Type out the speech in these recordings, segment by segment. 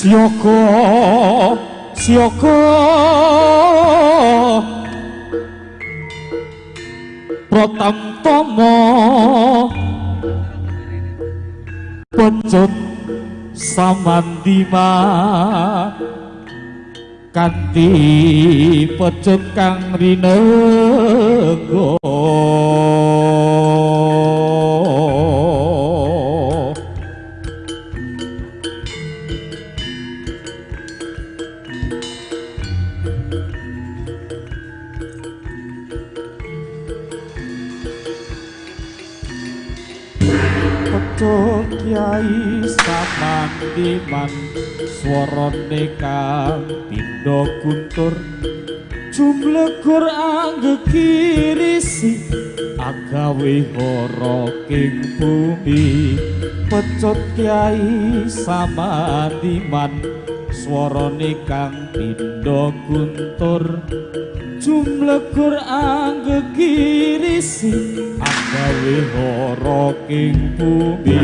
Sioko Protam Tomo Pecut Samandima. Kanti pecut kang rinenggo Pecut Kyai Samandiman Swarane kang pindha guntur. Jumlegur anggekirisi agawe hara king bumi. Pecut Kyai Samandiman Swarane kang pindha guntur Jumlegur anggekirisi agawe hara king bumi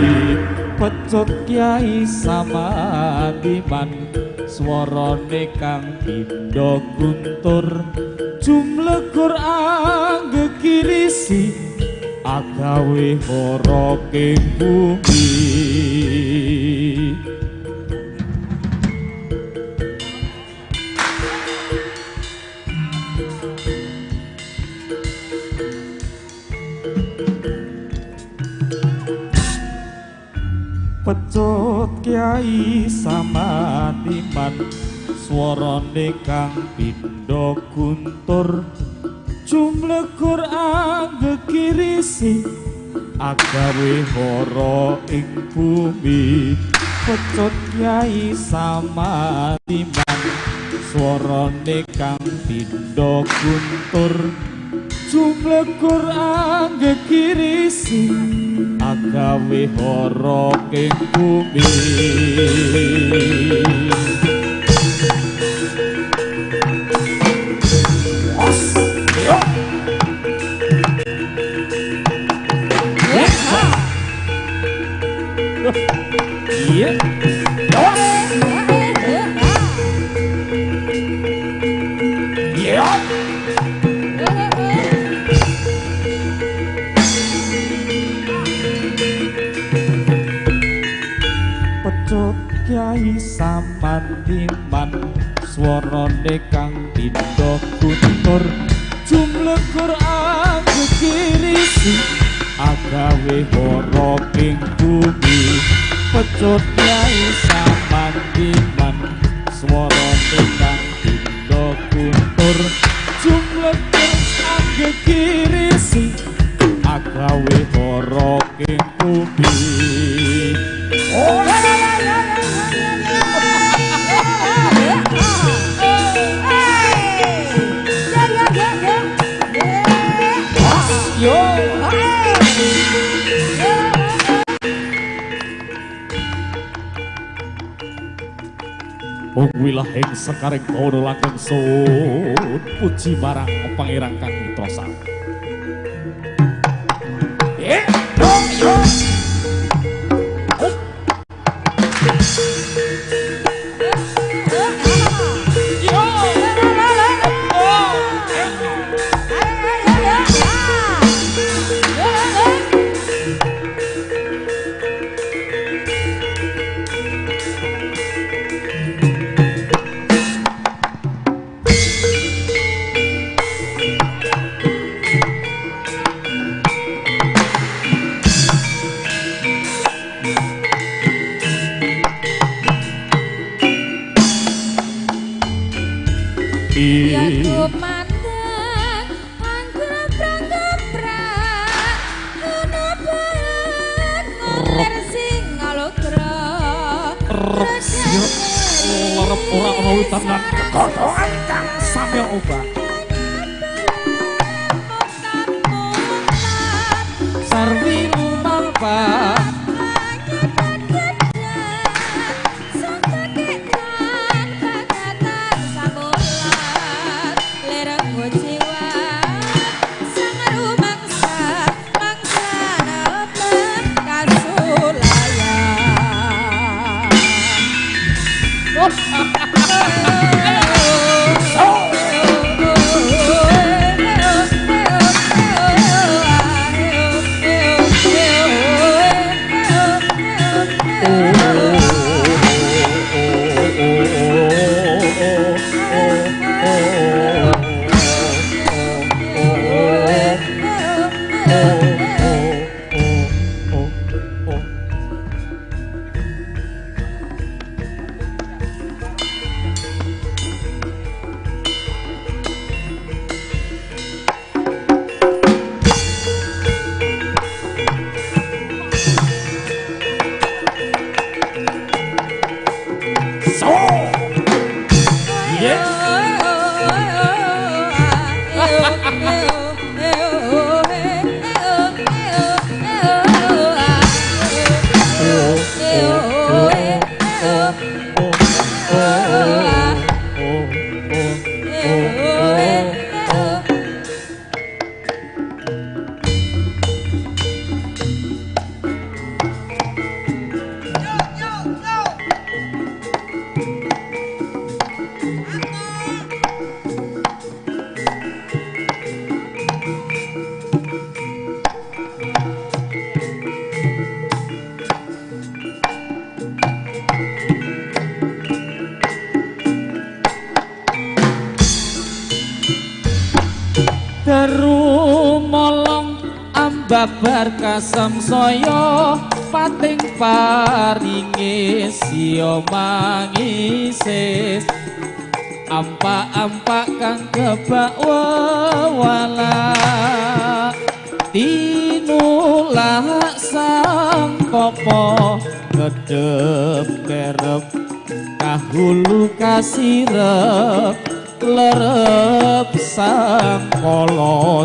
pecut kyai samadiman swarane kang pindha guntur. Jumlegur anggekirisi agawe hara king bumi pecut kyai samadiman swarane kang pindha guntur. Jumlegur anggekirisi agawe hara ing bumi. Pecut kyai samadiman swarane kang pindha guntur jumlegur anggekirisi agawe hara ing bumi pecut kyai samandiman swarane kang pindha guntur jumlegur anggekirisi agawe hara ing bumi. Pecut kyai samandiman swarane Wong wilahing sekaring kono langgeng sun puji marang pangeran kang mitrosa. Eh, yo witan lan kekotongan kang samya obah. Sarwi mumampa kabar kasem saya pating paringe sia mangise. Ampak-ampak kang kebak wala tinulah sang popo kedep kerep. Kahulu kasirep lerep sang kolo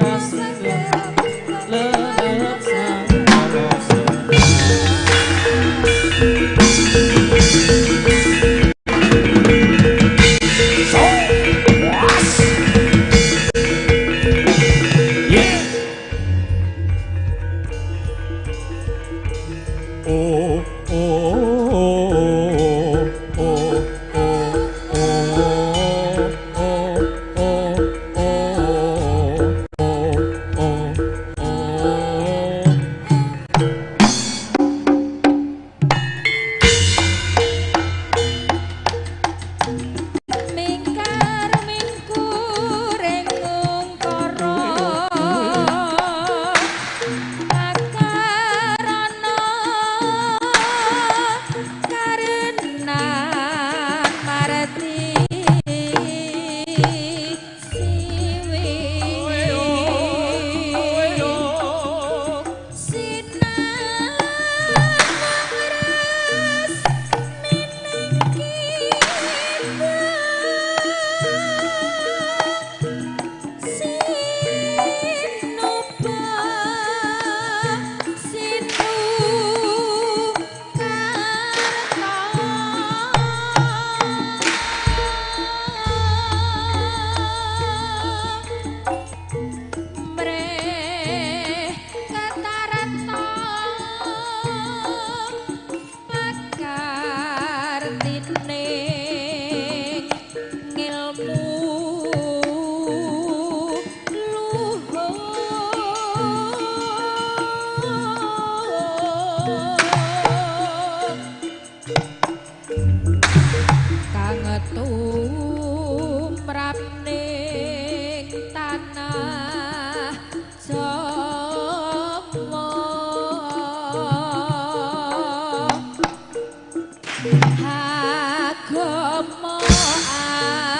more.